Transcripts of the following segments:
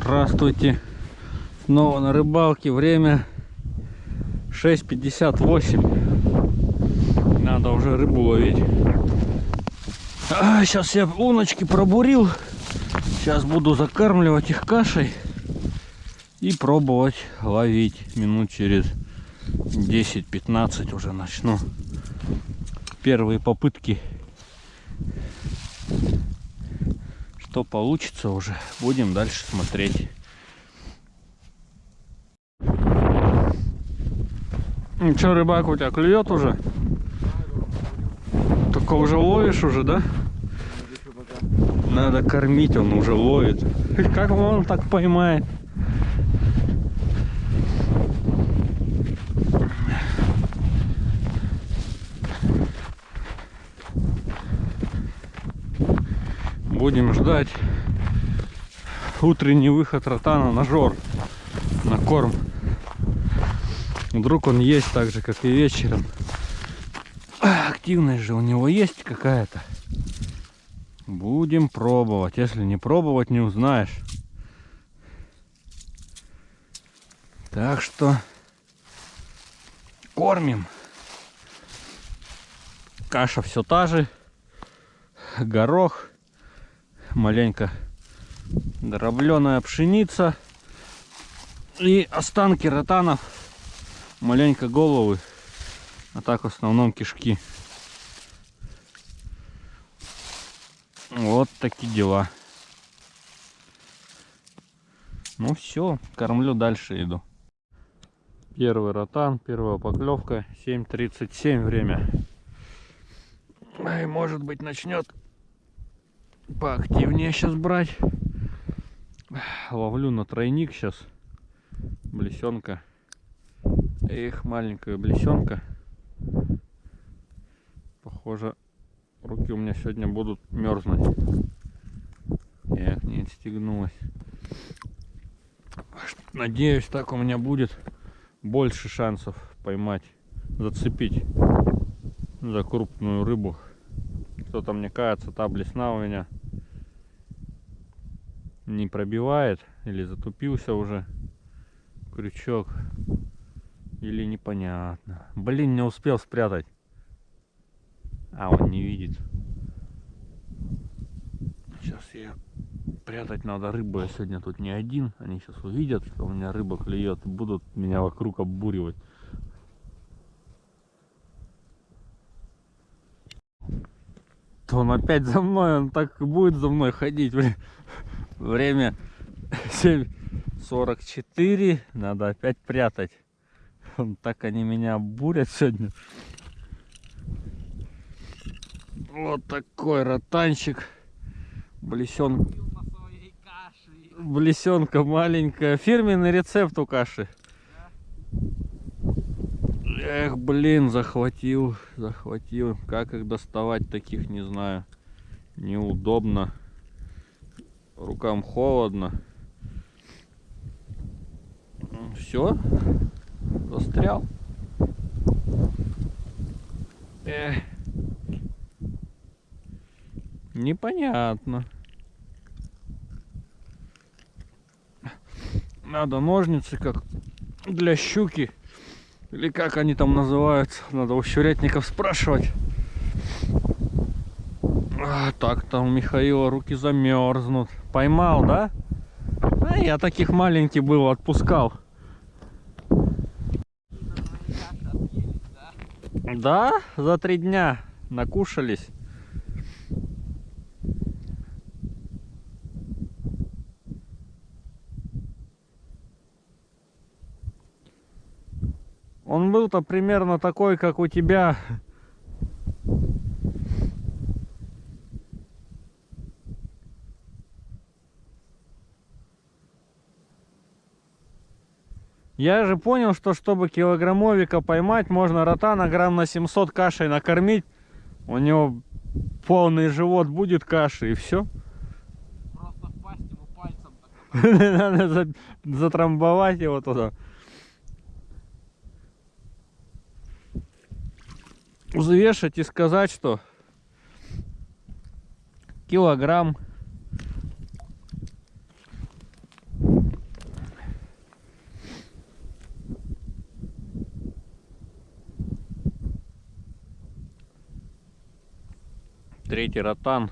Здравствуйте. Снова на рыбалке. Время 6.58. Надо уже рыбу ловить. А, сейчас я луночки пробурил. Сейчас буду закармливать их кашей. И пробовать ловить. Минут через 10-15 уже начну. Первые попытки. Что получится уже. Будем дальше смотреть. Ну что, рыбак у тебя клюет уже? Только уже ловишь уже, да? Надо кормить, он уже ловит. Как он так поймает? Будем ждать утренний выход ротана на жор, на корм. Вдруг он есть так же, как и вечером. Активность же у него есть какая-то. Будем пробовать. Если не пробовать, не узнаешь. Так что кормим. Каша все та же. Горох. Маленько дробленая пшеница. И останки ротанов. Маленько головы. А так в основном кишки. Вот такие дела. Ну все, кормлю дальше иду. Первый ротан, первая поклевка, 7.37 время. И может быть начнет поактивнее сейчас брать. Ловлю на тройник сейчас. Блесенка. Эх, маленькая блесенка. Похоже, руки у меня сегодня будут мерзнуть. Эх, не отстегнулась. Надеюсь, так у меня будет больше шансов поймать, зацепить за крупную рыбу. Что-то мне кажется, та блесна у меня не пробивает или затупился уже крючок или непонятно. Блин не успел спрятать. А он не видит. Сейчас я прятать надо рыбу. Я сегодня тут не один. Они сейчас увидят что у меня рыба клюет и будут меня вокруг оббуривать. То он опять за мной он так будет за мной ходить Время 7.44. Надо опять прятать. Так они меня бурят сегодня. Вот такой ротанчик. Блесен... Блесенка маленькая. Фирменный рецепт у каши. Эх, блин, захватил, захватил. Как их доставать таких, не знаю. Неудобно рукам холодно. Все, застрял. Эх. Непонятно. Надо ножницы, как для щуки. Или как они там называются. Надо у щурятников спрашивать. А, так там у Михаила руки замерзнут. Поймал, да? А я таких маленьких был, отпускал. Да, за три дня накушались. Он был-то примерно такой, как у тебя Я же понял, что чтобы килограммовика поймать, можно ротана грамм на 700 кашей накормить. У него полный живот будет каши и все. Просто впасть ему пальцем. Надо затрамбовать его туда. Взвешать и сказать, что килограмм Третий ротан.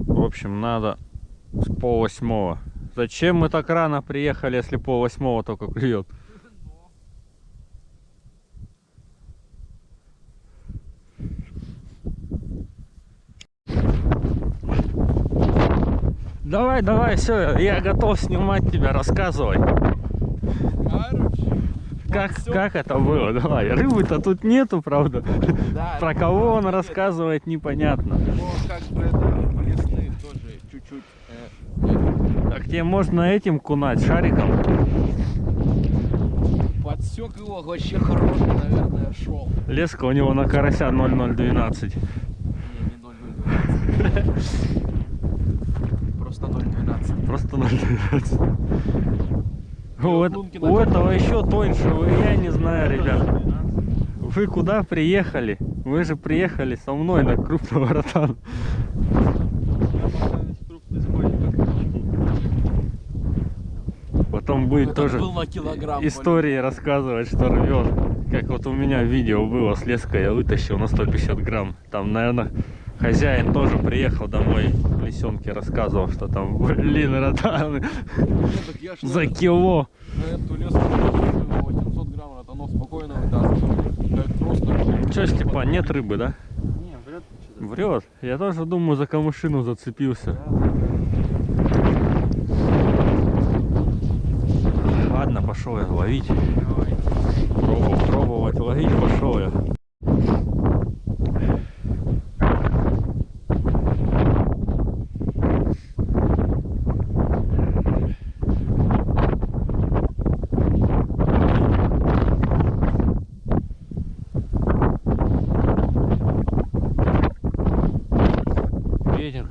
В общем, надо с пол восьмого. Зачем мы так рано приехали, если пол восьмого только клюет? Давай, давай, все, я готов снимать тебя, рассказывай. Короче, Как, всё. как это было? Давай. Рыбы-то тут нету, правда. да, Про кого он рассказывает, непонятно. Но как бы это лесные тоже чуть-чуть. э, Так тебе можно этим кунать шариком. подсек его вообще хороший, наверное, шел. Леска у него на карася 0012. Не, не 0,012. Просто 0,12. Просто 012. У, у этого еще тоньше, я не знаю, ребят. Вы куда приехали? Вы же приехали со мной на крупного ротана. Потом будет Этот тоже истории рассказывать, что рвет. Как вот у меня видео было с леской, я вытащил на 150 грамм. Там, наверное, хозяин тоже приехал домой лисенке, рассказывал, что там, блин, ротаны на за кило. на эту леску на 800 грамм ротанов спокойно вытаскивал. Просто. Че, Степан, нет рыбы, да? Не, что-то. Врет. Я тоже думаю, за камышину зацепился. Ладно, пошел я ловить. Давай. Пробовал, пробовать ловить, пошел я.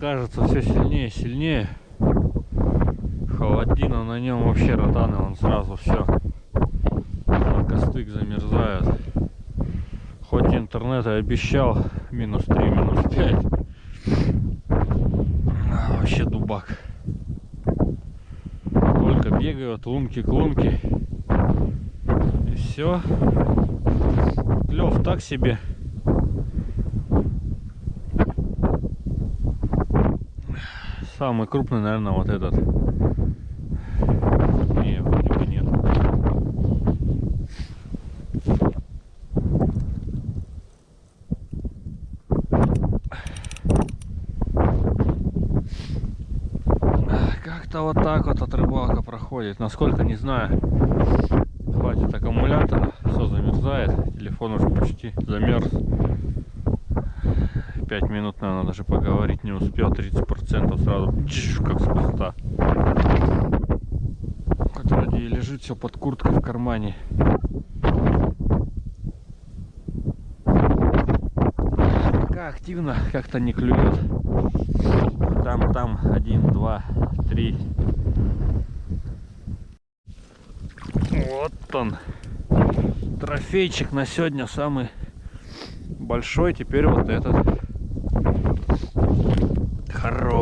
Кажется все сильнее и сильнее. Холодина на нем вообще ротаны, он сразу все. Костык замерзает. Хоть интернет и обещал минус 3, минус 5. А, вообще дубак. Только бегают лунки к лунке. И все. Клев так себе. Самый крупный, наверное, вот этот. Как-то вот так вот от рыбалка проходит. Насколько не знаю. Хватит аккумулятора, все замерзает. Телефон уже почти замерз. Пять минут, наверное, даже поговорить не успел. 30% сразу джиш, как с куста. Хоть вроде и лежит все под курткой в кармане. Пока активно как-то не клюет. Там, там, один, два, три. Вот он. Трофейчик на сегодня самый большой. Теперь вот этот.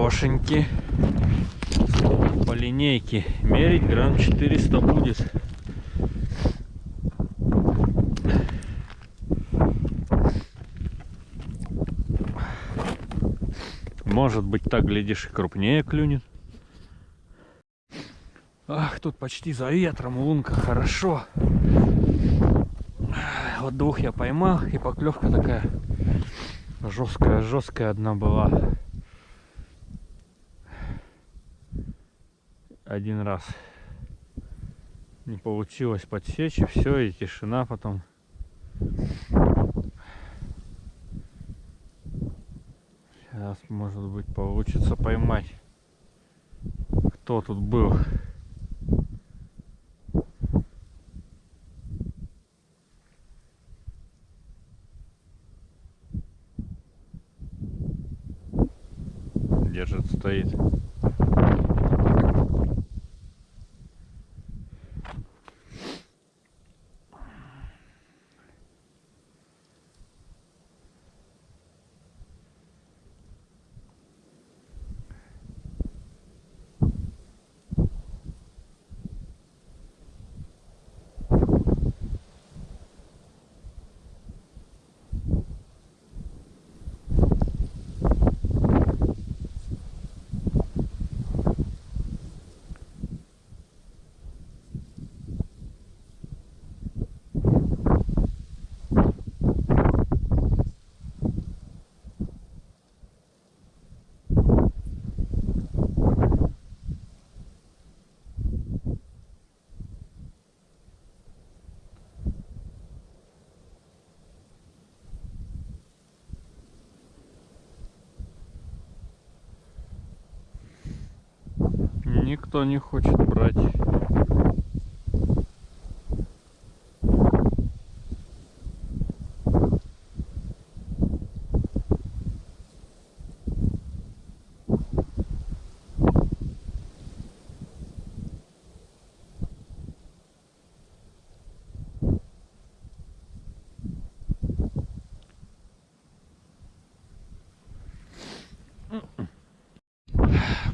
Хорошенький. По линейке. Мерить грамм 400 будет. Может быть так, глядишь, и крупнее клюнет. Ах, тут почти за ветром лунка, хорошо. Вот двух я поймал, и поклевка такая жесткая, жесткая одна была. Один раз не получилось подсечь, и все, и тишина потом. Сейчас, может быть, получится поймать. Кто тут был? Держит, стоит. Никто не хочет брать.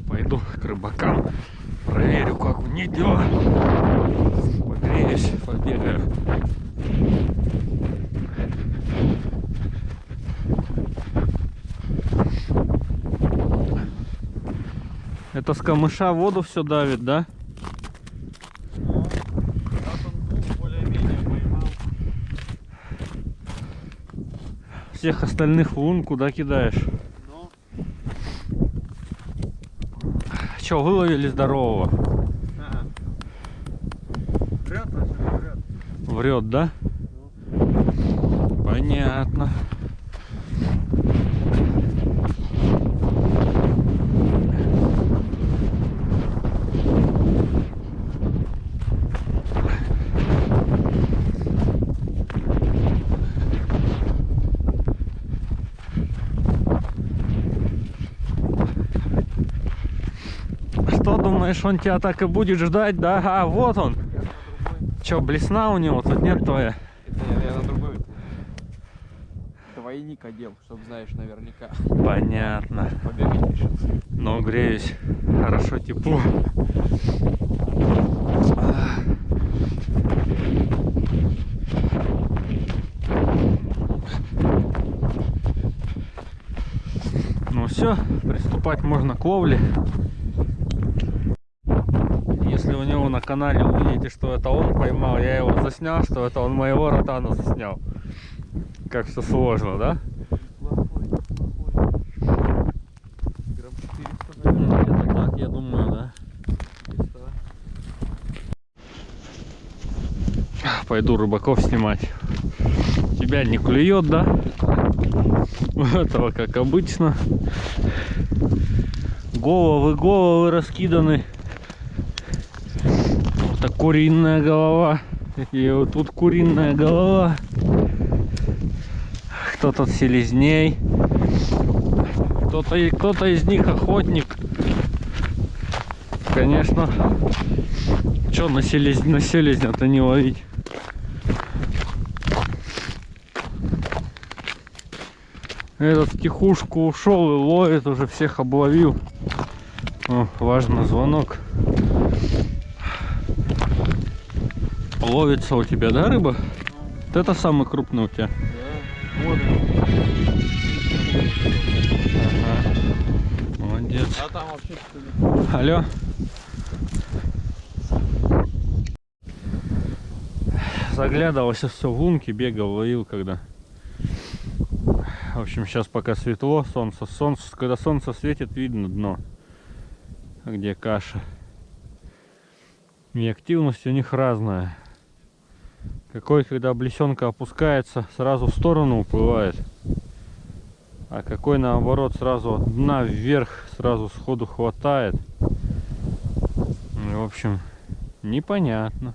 Пойду к рыбакам, проверю, как у них дела. Погреюсь, побегаю. Это с камыша воду все давит, да? поймал. Всех остальных в лун куда кидаешь? Но Че, выловили здорового? ли, вряд ли. Врет, да? Понятно. Что думаешь, он тебя так и будет ждать, да? А, вот он. Че, блесна у него тут нет твоя? Это я, я на другой двойник одел, чтобы знаешь наверняка. Понятно. Побегать решился. Но греюсь. Хорошо тепло. Ну все, приступать можно к ловле. Него на канале увидите, что это он поймал, я его заснял, что это он моего ротана заснял. Как все сложно, да? Плохой, плохой. Грамм 400, наверное. Где-то так, я думаю, да. 400. Пойду рыбаков снимать. Тебя не клюет, да? Этого, как обычно. Головы, головы раскиданы. Так куриная голова. И вот тут куриная голова. Кто тут селезней. Кто-то и- кто-то из них охотник. Конечно. Че на, селез... на селезня-то не ловить? Этот тихушку ушел и ловит, уже всех обловил. О, важно, звонок. Ловится у тебя, да, рыба? Вот это самый крупный у тебя. Да. Вот. Ага. Молодец. А там вообще что? Алло. Заглядывался все в лунки, бегал, ловил когда. В общем, сейчас пока светло, солнце, солнце, когда солнце светит, видно дно, где каша. И активность у них разная. Какой, когда блесенка опускается, сразу в сторону уплывает. А какой наоборот сразу от дна вверх сразу сходу хватает. Ну, В общем, непонятно.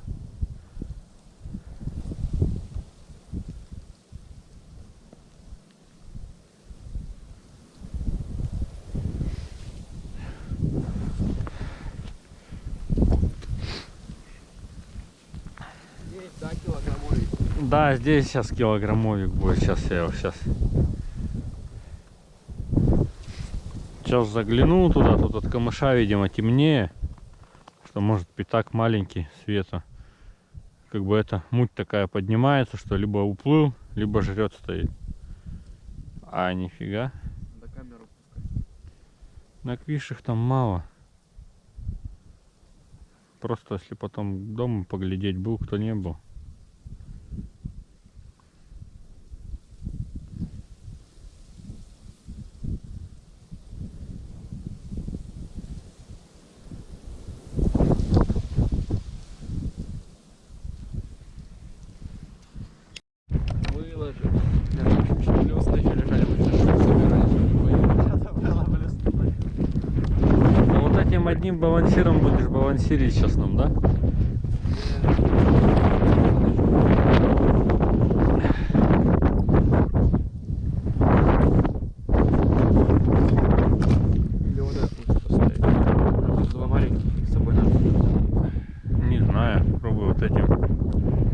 Есть, да, килограммовик. Да, здесь сейчас килограммовик будет. Сейчас я его сейчас. Сейчас заглянул туда, тут от камыша, видимо, темнее. Что может пятак маленький света. Как бы эта муть такая поднимается, что либо уплыл, либо жрет стоит. А, нифига. Надо камеру пускать. На квишах там мало. Просто если потом дома поглядеть, был кто не был. Выложил. Плюс еще лежали, мы сейчас собирались, чтобы не поехать. Надо было плюс Ну, вот этим одним балансиром будешь балансирить сейчас нам, да? Или вот этот лучше поставить. Два маленьких с собой надо. Не знаю, пробуй вот этим.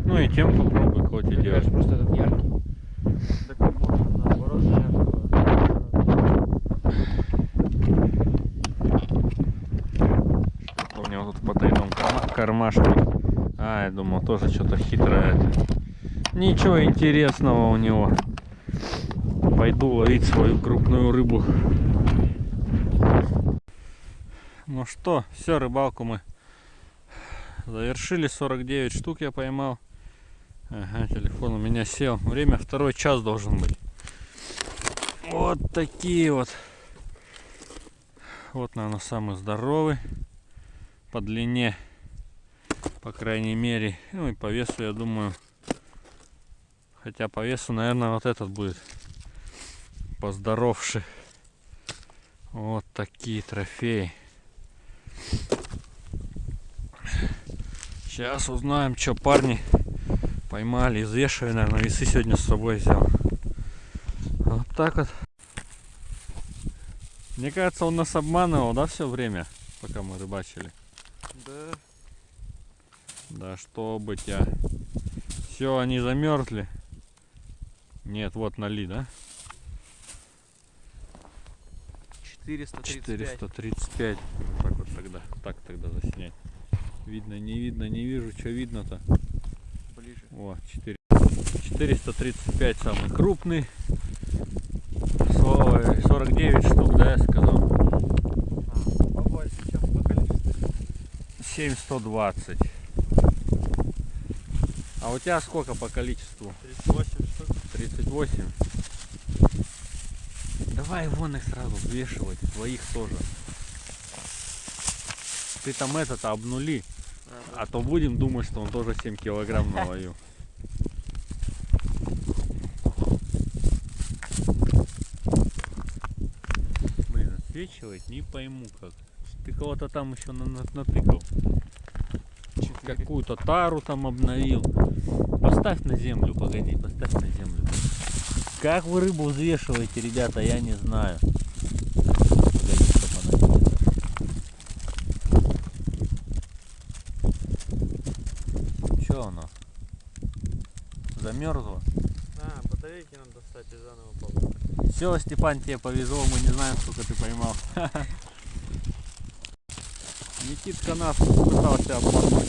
Ну и тем попробуй, хоть и Мне делать. кажется, просто этот яркий. Так можно наоборот яркого. У него тут в потайном карма- кармашке. А, я думал, тоже что-то хитрое. Ничего интересного у него. Пойду ловить свою крупную рыбу. Ну что, все, рыбалку мы завершили. 49 штук я поймал. Ага, телефон у меня сел. Время второй час должен быть. Вот такие вот. Вот, наверное, самый здоровый по длине, по крайней мере. Ну и по весу, я думаю. Хотя по весу, наверное, вот этот будет поздоровше. Вот такие трофеи. Сейчас узнаем, что парни поймали. Извешиваю, наверное, весы сегодня с собой взял. Вот так вот. Мне кажется, он нас обманывал, да, все время, пока мы рыбачили. Да. Да что бы тебя. Все, они замерзли. Нет, вот нали, да? 435. 435. Так вот тогда. Так тогда заснять. Видно, не видно, не вижу, что видно-то. Ближе. О, 4. 435 самый крупный. Со- 49 штук, да, я сказал? А, побольше, чем по количеству. 7120. А у тебя сколько по количеству? 38 штук. 38. Давай вон их сразу взвешивать, твоих тоже. Ты там это-то обнули, а то будем думать, что он тоже 7 килограмм наловил. Блин, отсвечивает, не пойму как. Ты кого-то там еще на- на- натыкал. Какую-то тару там обновил. Поставь на землю, погоди, поставь на землю. Как вы рыбу взвешиваете, ребята, я не знаю. Чтоб она? Замерзло? А, батарейки надо достать и заново поломать. Все, Степан, тебе повезло, мы не знаем, сколько ты поймал. Никитка нас пытался обмануть.